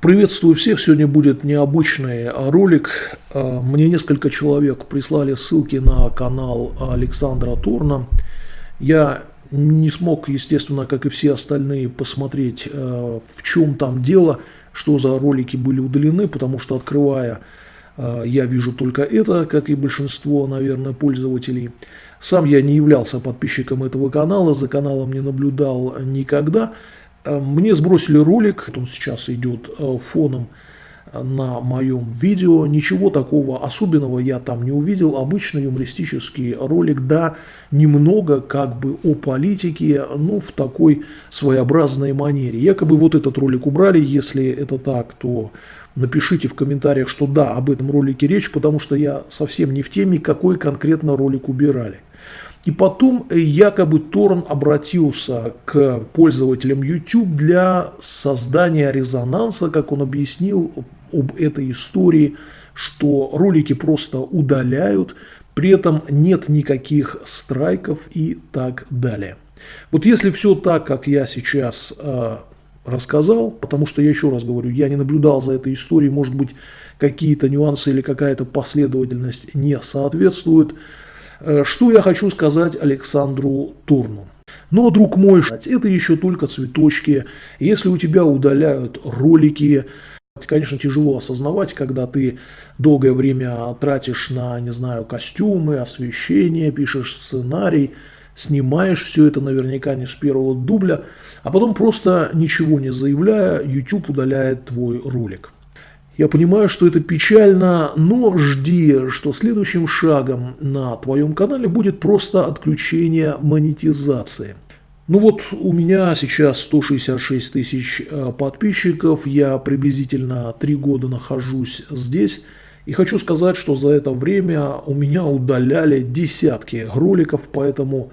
Приветствую всех, сегодня будет необычный ролик. А, мне несколько человек прислали ссылки на канал Александра Торна. Я не смог, естественно, как и все остальные, посмотреть, а, в чем там дело, что за ролики были удалены, потому что, открывая, а, я вижу только это, как и большинство, наверное, пользователей. Сам я не являлся подписчиком этого канала, за каналом не наблюдал никогда. Э, мне сбросили ролик, он сейчас идет э, фоном на моем видео. Ничего такого особенного я там не увидел. Обычный юмористический ролик, да, немного как бы о политике, ну, в такой своеобразной манере. Якобы вот этот ролик убрали, если это так, то напишите в комментариях, что да, об этом ролике речь, потому что я совсем не в теме, какой конкретно ролик убирали. И потом э, якобы Торн обратился к пользователям YouTube для создания резонанса, как он объяснил об этой истории, что ролики просто удаляют, при этом нет никаких страйков и так далее. Вот если все так, как я сейчас э, рассказал, потому что я еще раз говорю, я не наблюдал за этой историей, может быть, какие-то нюансы или какая-то последовательность не соответствует, что я хочу сказать Александру Турну? Но, друг мой, это еще только цветочки. Если у тебя удаляют ролики, конечно, тяжело осознавать, когда ты долгое время тратишь на, не знаю, костюмы, освещение, пишешь сценарий, снимаешь все это наверняка не с первого дубля, а потом просто ничего не заявляя, YouTube удаляет твой ролик. Я понимаю, что это печально, но жди, что следующим шагом на твоем канале будет просто отключение монетизации. Ну вот у меня сейчас 166 тысяч э, подписчиков, я приблизительно 3 года нахожусь здесь. И хочу сказать, что за это время у меня удаляли десятки роликов, поэтому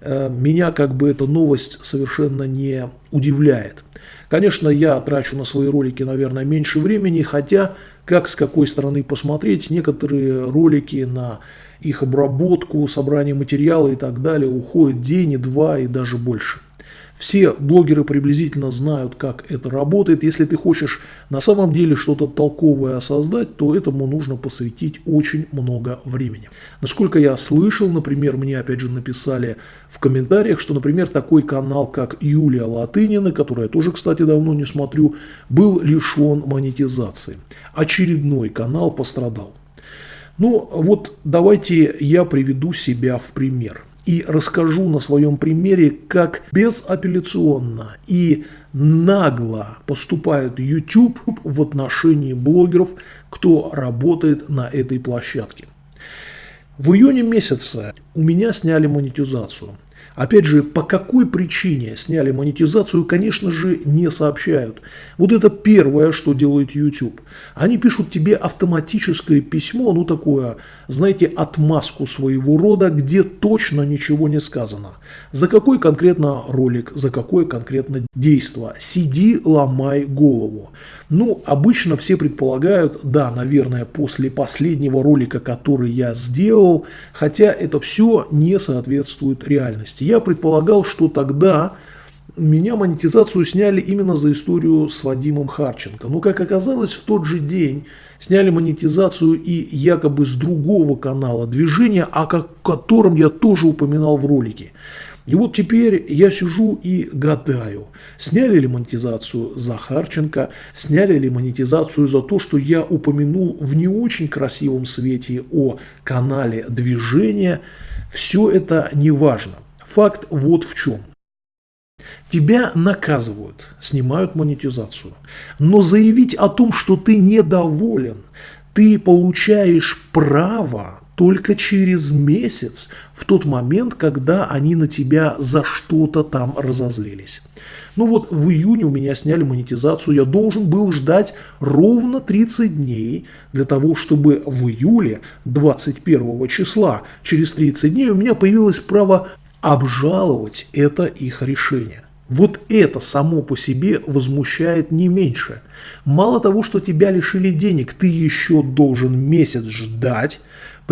э, меня как бы эта новость совершенно не удивляет. Конечно, я трачу на свои ролики, наверное, меньше времени, хотя, как с какой стороны посмотреть, некоторые ролики на их обработку, собрание материала и так далее уходит день и два и даже больше. Все блогеры приблизительно знают, как это работает. Если ты хочешь на самом деле что-то толковое создать, то этому нужно посвятить очень много времени. Насколько я слышал, например, мне опять же написали в комментариях, что, например, такой канал, как Юлия Латынина, который я тоже, кстати, давно не смотрю, был лишен монетизации. Очередной канал пострадал. Ну вот давайте я приведу себя в пример и расскажу на своем примере, как безапелляционно и нагло поступает YouTube в отношении блогеров, кто работает на этой площадке. В июне месяце у меня сняли монетизацию. Опять же, по какой причине сняли монетизацию, конечно же, не сообщают. Вот это первое, что делает YouTube. Они пишут тебе автоматическое письмо, ну такое, знаете, отмазку своего рода, где точно ничего не сказано. За какой конкретно ролик, за какое конкретно действо. Сиди, ломай голову. Ну, обычно все предполагают, да, наверное, после последнего ролика, который я сделал, хотя это все не соответствует реальности. Я предполагал, что тогда меня монетизацию сняли именно за историю с Вадимом Харченко. Но, как оказалось, в тот же день сняли монетизацию и якобы с другого канала движения, о котором я тоже упоминал в ролике. И вот теперь я сижу и гадаю, сняли ли монетизацию за Харченко, сняли ли монетизацию за то, что я упомянул в не очень красивом свете о канале движения. Все это не важно. Факт вот в чем. Тебя наказывают, снимают монетизацию. Но заявить о том, что ты недоволен, ты получаешь право только через месяц, в тот момент, когда они на тебя за что-то там разозлились. Ну вот в июне у меня сняли монетизацию, я должен был ждать ровно 30 дней для того, чтобы в июле 21 числа, через 30 дней у меня появилось право обжаловать это их решение. Вот это само по себе возмущает не меньше. Мало того, что тебя лишили денег, ты еще должен месяц ждать,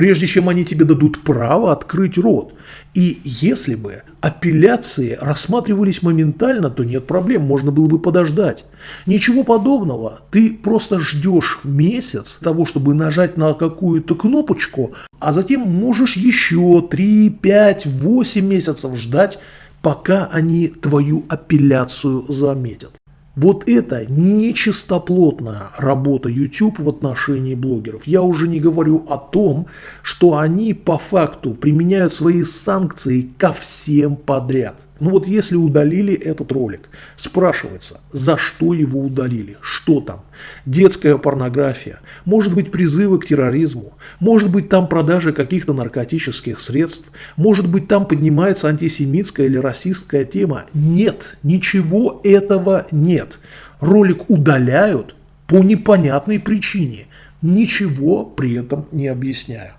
прежде чем они тебе дадут право открыть рот. И если бы апелляции рассматривались моментально, то нет проблем, можно было бы подождать. Ничего подобного. Ты просто ждешь месяц того, чтобы нажать на какую-то кнопочку, а затем можешь еще 3, 5, 8 месяцев ждать, пока они твою апелляцию заметят. Вот это нечистоплотная работа YouTube в отношении блогеров. Я уже не говорю о том, что они по факту применяют свои санкции ко всем подряд. Ну вот если удалили этот ролик, спрашивается, за что его удалили, что там? Детская порнография, может быть призывы к терроризму, может быть там продажа каких-то наркотических средств, может быть там поднимается антисемитская или расистская тема. Нет, ничего этого нет. Ролик удаляют по непонятной причине, ничего при этом не объясняю.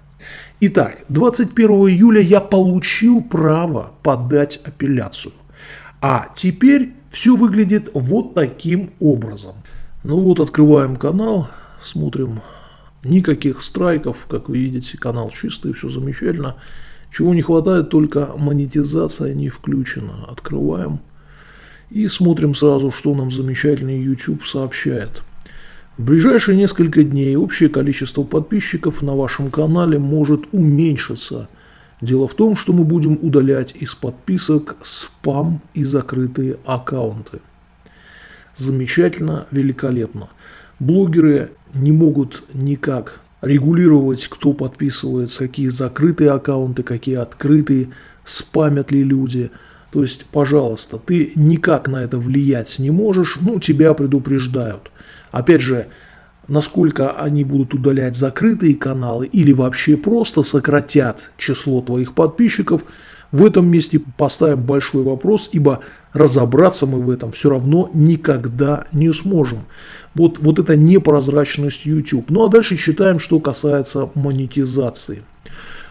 Итак, 21 июля я получил право подать апелляцию. А теперь все выглядит вот таким образом. Ну вот открываем канал, смотрим. Никаких страйков, как вы видите, канал чистый, все замечательно. Чего не хватает, только монетизация не включена. Открываем и смотрим сразу, что нам замечательный YouTube сообщает. В ближайшие несколько дней общее количество подписчиков на вашем канале может уменьшиться. Дело в том, что мы будем удалять из подписок спам и закрытые аккаунты. Замечательно, великолепно. Блогеры не могут никак регулировать, кто подписывается, какие закрытые аккаунты, какие открытые, спамят ли люди. То есть, пожалуйста, ты никак на это влиять не можешь, ну, тебя предупреждают. Опять же, насколько они будут удалять закрытые каналы или вообще просто сократят число твоих подписчиков, в этом месте поставим большой вопрос, ибо разобраться мы в этом все равно никогда не сможем. Вот, вот это непрозрачность YouTube. Ну а дальше читаем, что касается монетизации.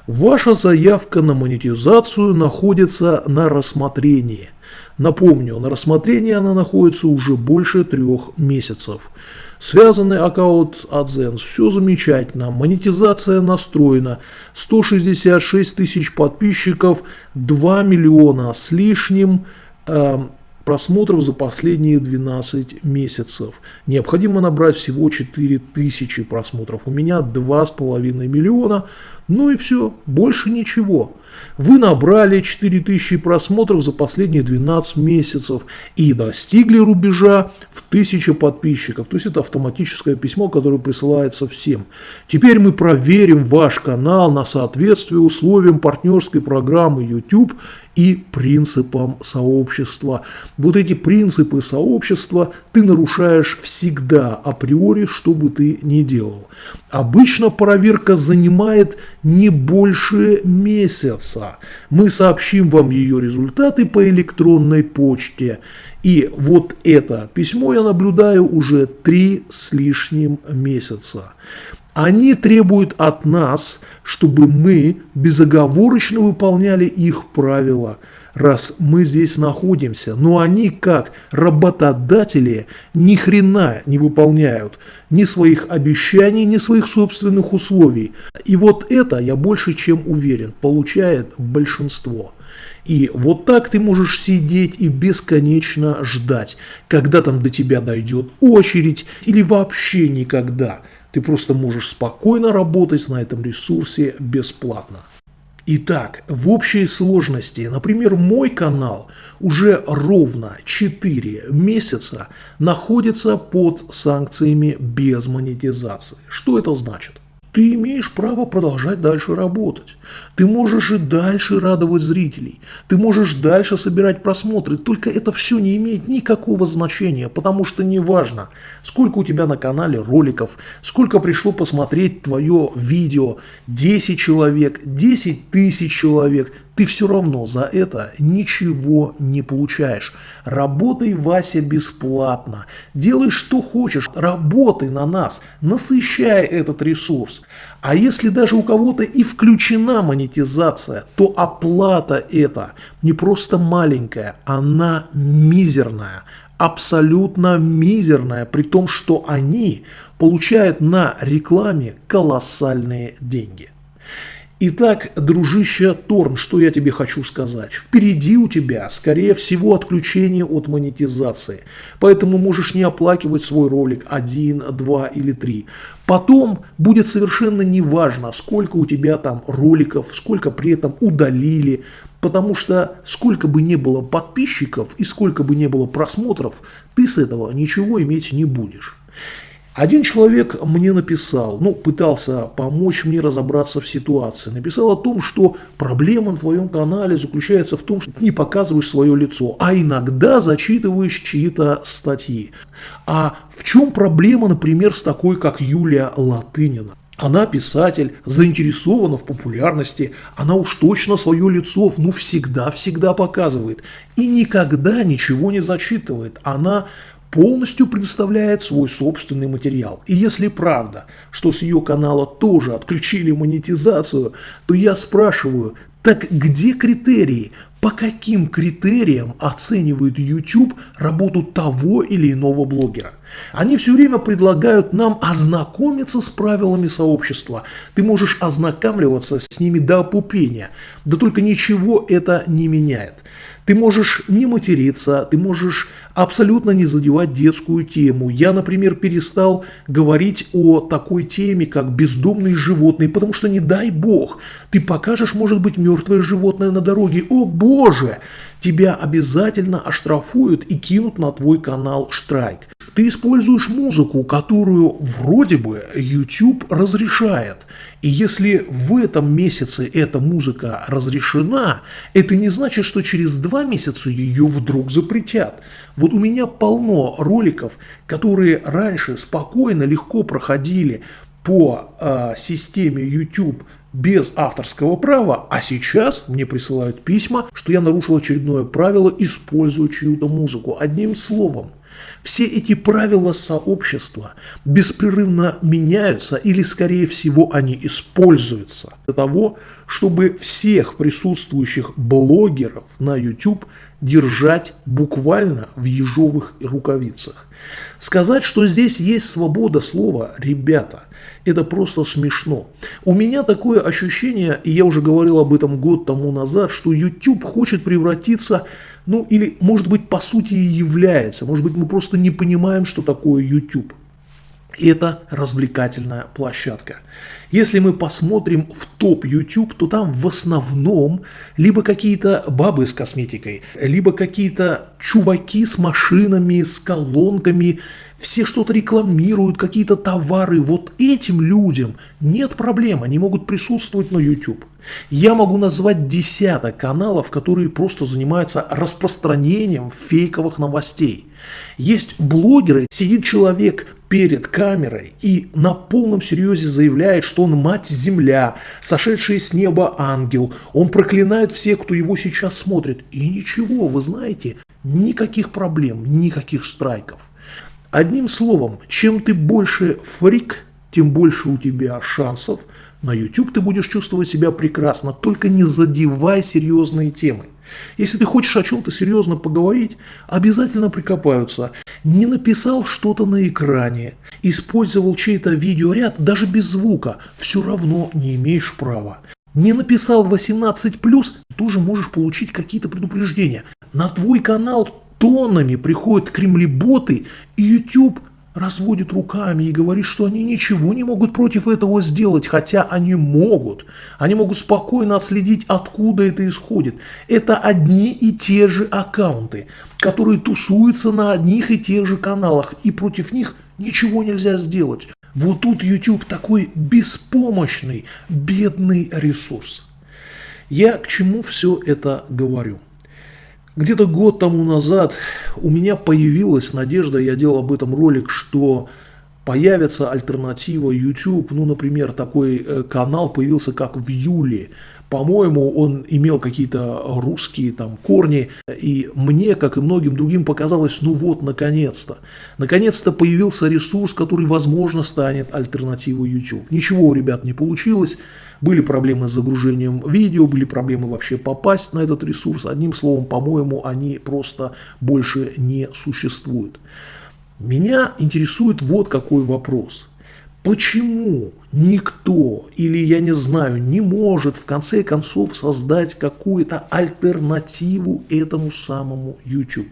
Ваша заявка на монетизацию находится на рассмотрении – Напомню, на рассмотрении она находится уже больше трех месяцев. Связанный аккаунт AdSense, все замечательно, монетизация настроена, 166 тысяч подписчиков, 2 миллиона с лишним э, просмотров за последние 12 месяцев. Необходимо набрать всего 4000 просмотров. У меня 2,5 миллиона. Ну и все, больше ничего. Вы набрали 4000 просмотров за последние 12 месяцев и достигли рубежа в 1000 подписчиков. То есть это автоматическое письмо, которое присылается всем. Теперь мы проверим ваш канал на соответствие условиям партнерской программы YouTube и принципам сообщества. Вот эти принципы сообщества ты нарушаешь всегда априори, что бы ты ни делал. Обычно проверка занимает не больше месяца. Мы сообщим вам ее результаты по электронной почте. И вот это письмо я наблюдаю уже три с лишним месяца. Они требуют от нас, чтобы мы безоговорочно выполняли их правила, раз мы здесь находимся. Но они, как работодатели, ни хрена не выполняют ни своих обещаний, ни своих собственных условий. И вот это, я больше чем уверен, получает большинство. И вот так ты можешь сидеть и бесконечно ждать, когда там до тебя дойдет очередь или вообще никогда. Ты просто можешь спокойно работать на этом ресурсе бесплатно. Итак, в общей сложности, например, мой канал уже ровно 4 месяца находится под санкциями без монетизации. Что это значит? Ты имеешь право продолжать дальше работать. Ты можешь и дальше радовать зрителей. Ты можешь дальше собирать просмотры. Только это все не имеет никакого значения, потому что не важно, сколько у тебя на канале роликов, сколько пришло посмотреть твое видео. 10 человек, 10 тысяч человек ты все равно за это ничего не получаешь. Работай, Вася, бесплатно. Делай, что хочешь. Работай на нас. Насыщай этот ресурс. А если даже у кого-то и включена монетизация, то оплата эта не просто маленькая, она мизерная абсолютно мизерная, при том, что они получают на рекламе колоссальные деньги. Итак, дружище Торн, что я тебе хочу сказать? Впереди у тебя, скорее всего, отключение от монетизации. Поэтому можешь не оплакивать свой ролик один, два или три. Потом будет совершенно неважно, сколько у тебя там роликов, сколько при этом удалили. Потому что сколько бы не было подписчиков и сколько бы не было просмотров, ты с этого ничего иметь не будешь. Один человек мне написал, ну, пытался помочь мне разобраться в ситуации. Написал о том, что проблема на твоем канале заключается в том, что ты не показываешь свое лицо, а иногда зачитываешь чьи-то статьи. А в чем проблема, например, с такой, как Юлия Латынина? Она писатель, заинтересована в популярности, она уж точно свое лицо, ну, всегда-всегда показывает. И никогда ничего не зачитывает. Она полностью предоставляет свой собственный материал. И если правда, что с ее канала тоже отключили монетизацию, то я спрашиваю, так где критерии? По каким критериям оценивает YouTube работу того или иного блогера? Они все время предлагают нам ознакомиться с правилами сообщества. Ты можешь ознакомливаться с ними до опупения, да только ничего это не меняет. Ты можешь не материться, ты можешь абсолютно не задевать детскую тему. Я, например, перестал говорить о такой теме, как бездомные животные, потому что не дай бог, ты покажешь, может быть, мертвое животное на дороге. О боже! Тебя обязательно оштрафуют и кинут на твой канал штрайк. Ты используешь музыку, которую вроде бы YouTube разрешает. И если в этом месяце эта музыка разрешена, это не значит, что через два месяца ее вдруг запретят. Вот у меня полно роликов, которые раньше спокойно, легко проходили по э, системе YouTube без авторского права, а сейчас мне присылают письма, что я нарушил очередное правило, используя чью-то музыку. Одним словом, все эти правила сообщества беспрерывно меняются или, скорее всего, они используются для того, чтобы всех присутствующих блогеров на YouTube держать буквально в ежовых рукавицах. Сказать, что здесь есть свобода слова, ребята, это просто смешно. У меня такое ощущение, и я уже говорил об этом год тому назад, что YouTube хочет превратиться ну или, может быть, по сути и является. Может быть, мы просто не понимаем, что такое YouTube. Это развлекательная площадка. Если мы посмотрим в топ YouTube, то там в основном либо какие-то бабы с косметикой, либо какие-то чуваки с машинами, с колонками, все что-то рекламируют, какие-то товары. Вот этим людям нет проблем, они могут присутствовать на YouTube. Я могу назвать десяток каналов, которые просто занимаются распространением фейковых новостей. Есть блогеры, сидит человек перед камерой и на полном серьезе заявляет, что он мать-земля, сошедший с неба ангел, он проклинает всех, кто его сейчас смотрит. И ничего, вы знаете, никаких проблем, никаких страйков. Одним словом, чем ты больше фрик, тем больше у тебя шансов. На YouTube ты будешь чувствовать себя прекрасно, только не задевай серьезные темы. Если ты хочешь о чем-то серьезно поговорить, обязательно прикопаются. Не написал что-то на экране, использовал чей-то видеоряд даже без звука, все равно не имеешь права. Не написал 18+, тоже можешь получить какие-то предупреждения. На твой канал тоннами приходят кремлеботы, и YouTube разводит руками и говорит, что они ничего не могут против этого сделать, хотя они могут. Они могут спокойно отследить, откуда это исходит. Это одни и те же аккаунты, которые тусуются на одних и тех же каналах, и против них ничего нельзя сделать. Вот тут YouTube такой беспомощный, бедный ресурс. Я к чему все это говорю? Где-то год тому назад у меня появилась надежда, я делал об этом ролик, что появится альтернатива YouTube. Ну, например, такой э, канал появился как в июле. По-моему, он имел какие-то русские там корни, и мне, как и многим другим, показалось, ну вот, наконец-то. Наконец-то появился ресурс, который, возможно, станет альтернативой YouTube. Ничего у ребят не получилось. Были проблемы с загружением видео, были проблемы вообще попасть на этот ресурс. Одним словом, по-моему, они просто больше не существуют. Меня интересует вот какой вопрос. Почему никто или, я не знаю, не может в конце концов создать какую-то альтернативу этому самому YouTube?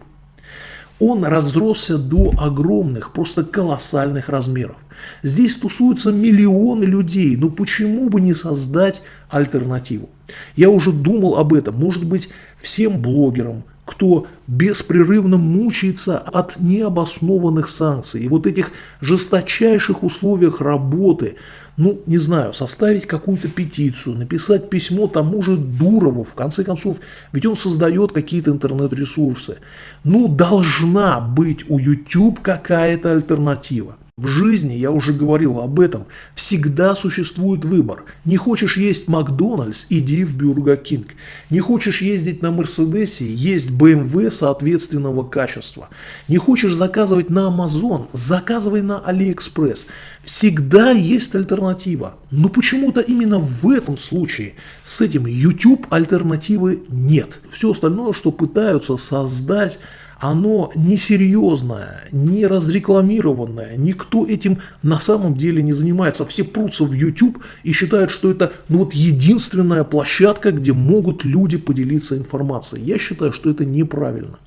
Он разросся до огромных, просто колоссальных размеров. Здесь тусуются миллионы людей, но почему бы не создать альтернативу? Я уже думал об этом, может быть, всем блогерам, кто беспрерывно мучается от необоснованных санкций и вот этих жесточайших условиях работы, ну, не знаю, составить какую-то петицию, написать письмо тому же Дурову, в конце концов, ведь он создает какие-то интернет-ресурсы. Ну, должна быть у YouTube какая-то альтернатива. В жизни, я уже говорил об этом, всегда существует выбор. Не хочешь есть Макдональдс, иди в Burger King. Не хочешь ездить на Мерседесе, есть BMW соответственного качества. Не хочешь заказывать на Амазон, заказывай на Алиэкспресс. Всегда есть альтернатива. Но почему-то именно в этом случае с этим YouTube альтернативы нет. Все остальное, что пытаются создать оно несерьезное, не разрекламированное, никто этим на самом деле не занимается. Все прутся в YouTube и считают, что это ну, вот единственная площадка, где могут люди поделиться информацией. Я считаю, что это неправильно.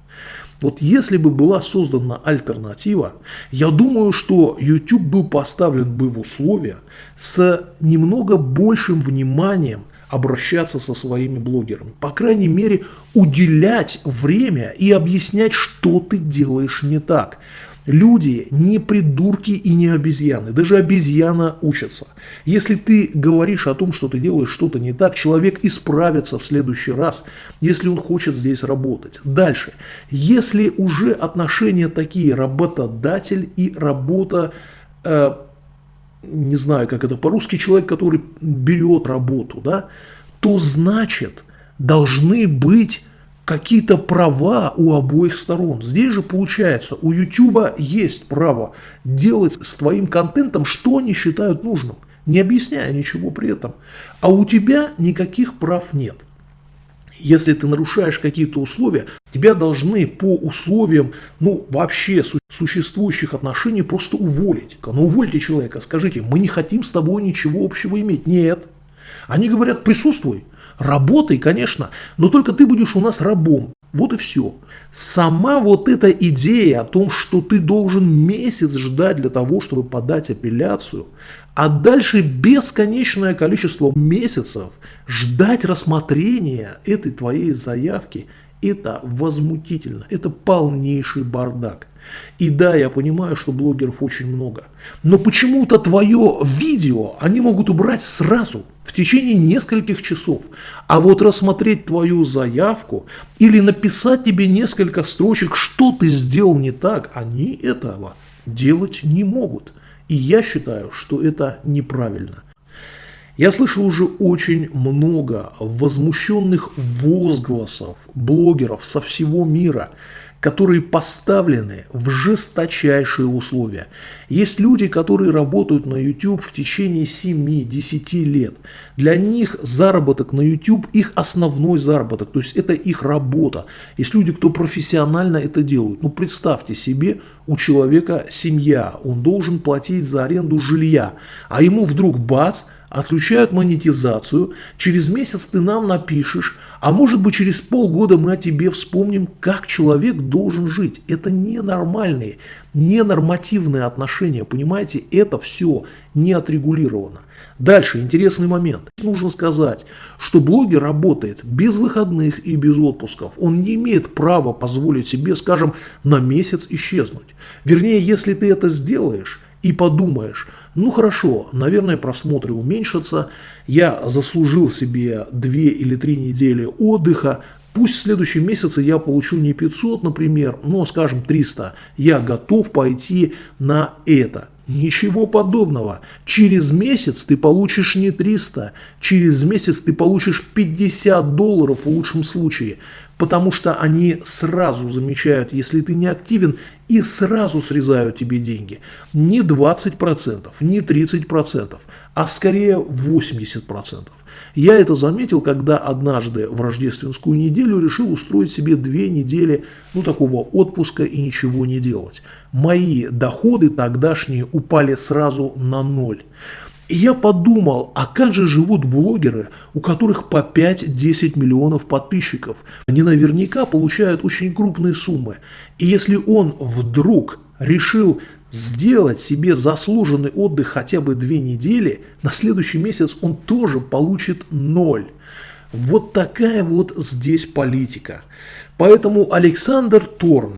Вот если бы была создана альтернатива, я думаю, что YouTube был поставлен бы в условия с немного большим вниманием обращаться со своими блогерами. По крайней мере, уделять время и объяснять, что ты делаешь не так. Люди не придурки и не обезьяны. Даже обезьяна учится. Если ты говоришь о том, что ты делаешь что-то не так, человек исправится в следующий раз, если он хочет здесь работать. Дальше. Если уже отношения такие работодатель и работа э, не знаю, как это по-русски, человек, который берет работу, да, то значит должны быть какие-то права у обоих сторон. Здесь же получается, у YouTube есть право делать с твоим контентом, что они считают нужным, не объясняя ничего при этом. А у тебя никаких прав нет. Если ты нарушаешь какие-то условия, тебя должны по условиям, ну, вообще существующих отношений просто уволить. Ну, увольте человека, скажите, мы не хотим с тобой ничего общего иметь. Нет. Они говорят, присутствуй, работай, конечно, но только ты будешь у нас рабом. Вот и все. Сама вот эта идея о том, что ты должен месяц ждать для того, чтобы подать апелляцию, а дальше бесконечное количество месяцев ждать рассмотрения этой твоей заявки, это возмутительно, это полнейший бардак. И да, я понимаю, что блогеров очень много, но почему-то твое видео они могут убрать сразу, в течение нескольких часов. А вот рассмотреть твою заявку или написать тебе несколько строчек, что ты сделал не так, они этого делать не могут. И я считаю, что это неправильно. Я слышал уже очень много возмущенных возгласов блогеров со всего мира, которые поставлены в жесточайшие условия. Есть люди, которые работают на YouTube в течение 7-10 лет. Для них заработок на YouTube – их основной заработок, то есть это их работа. Есть люди, кто профессионально это делают. Ну представьте себе, у человека семья, он должен платить за аренду жилья, а ему вдруг бац – отключают монетизацию, через месяц ты нам напишешь, а может быть через полгода мы о тебе вспомним, как человек должен жить. Это ненормальные, ненормативные отношения, понимаете, это все не отрегулировано. Дальше, интересный момент. Нужно сказать, что блогер работает без выходных и без отпусков. Он не имеет права позволить себе, скажем, на месяц исчезнуть. Вернее, если ты это сделаешь и подумаешь, ну хорошо, наверное, просмотры уменьшатся, я заслужил себе 2 или 3 недели отдыха, Пусть в следующем месяце я получу не 500, например, но, скажем, 300. Я готов пойти на это. Ничего подобного. Через месяц ты получишь не 300, через месяц ты получишь 50 долларов в лучшем случае. потому что они сразу замечают, если ты не активен, и сразу срезают тебе деньги. Не 20%, не 30%, а скорее 80%. Я это заметил, когда однажды в рождественскую неделю решил устроить себе две недели ну, такого отпуска и ничего не делать. Мои доходы тогдашние упали сразу на ноль. И я подумал, а как же живут блогеры, у которых по 5-10 миллионов подписчиков? Они наверняка получают очень крупные суммы. И если он вдруг решил сделать себе заслуженный отдых хотя бы две недели, на следующий месяц он тоже получит ноль. Вот такая вот здесь политика. Поэтому Александр Торн,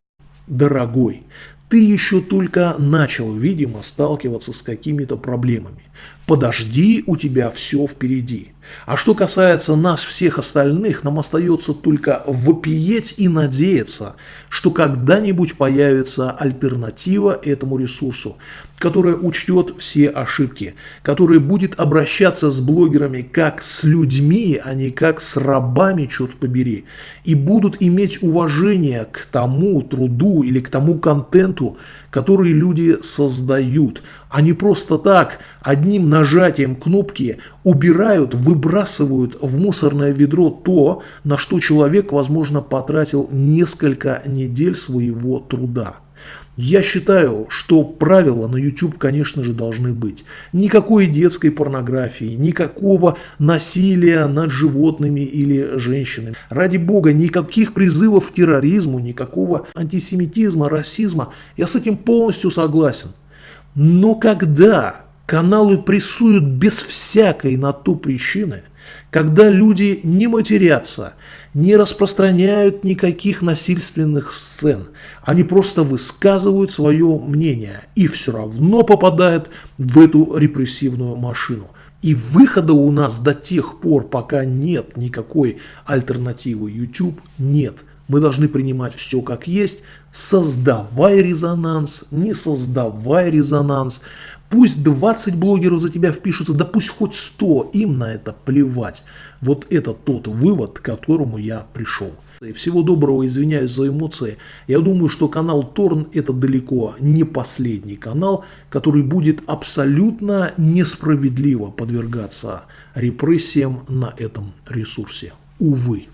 дорогой, ты еще только начал, видимо, сталкиваться с какими-то проблемами. Подожди, у тебя все впереди. А что касается нас всех остальных, нам остается только вопиеть и надеяться, что когда-нибудь появится альтернатива этому ресурсу, которая учтет все ошибки, которая будет обращаться с блогерами как с людьми, а не как с рабами, черт побери, и будут иметь уважение к тому труду или к тому контенту, который люди создают, не просто так одним нажатием кнопки убирают, выбрасывают в мусорное ведро то, на что человек, возможно, потратил несколько недель своего труда. Я считаю, что правила на YouTube, конечно же, должны быть. Никакой детской порнографии, никакого насилия над животными или женщинами. Ради бога, никаких призывов к терроризму, никакого антисемитизма, расизма. Я с этим полностью согласен. Но когда каналы прессуют без всякой на то причины, когда люди не матерятся, не распространяют никаких насильственных сцен, они просто высказывают свое мнение и все равно попадают в эту репрессивную машину. И выхода у нас до тех пор, пока нет никакой альтернативы YouTube, нет. Мы должны принимать все как есть, создавая резонанс, не создавая резонанс. Пусть 20 блогеров за тебя впишутся, да пусть хоть 100, им на это плевать. Вот это тот вывод, к которому я пришел. Всего доброго, извиняюсь за эмоции. Я думаю, что канал Торн это далеко не последний канал, который будет абсолютно несправедливо подвергаться репрессиям на этом ресурсе. Увы.